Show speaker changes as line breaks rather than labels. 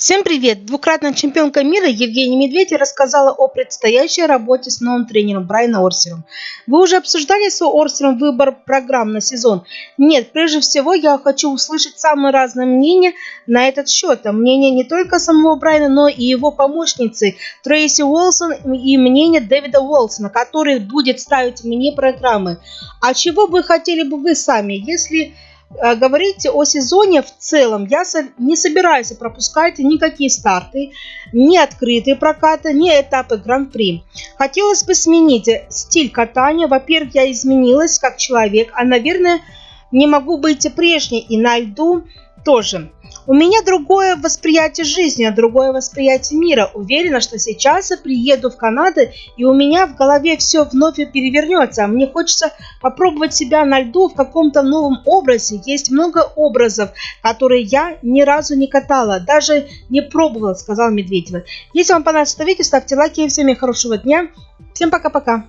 Всем привет! Двукратная чемпионка мира Евгения Медведь рассказала о предстоящей работе с новым тренером Брайаном Орсером. Вы уже обсуждали с Орсером выбор программ на сезон? Нет, прежде всего я хочу услышать самые разные мнения на этот счет. Мнение не только самого Брайана, но и его помощницы Трейси Уолсон и мнение Дэвида Уолсона, который будет ставить мне программы. А чего бы хотели бы вы сами, если говорить о сезоне в целом, я не собираюсь пропускать никакие старты, ни открытые прокаты, ни этапы Гран-при. Хотелось бы сменить стиль катания. Во-первых, я изменилась как человек, а, наверное, не могу быть прежней и на льду тоже. У меня другое восприятие жизни, другое восприятие мира. Уверена, что сейчас я приеду в Канаду, и у меня в голове все вновь перевернется. Мне хочется попробовать себя на льду в каком-то новом образе. Есть много образов, которые я ни разу не катала, даже не пробовала, сказал Медведева. Если вам понравилось это видео, ставьте лайки. Всем хорошего дня. Всем пока-пока.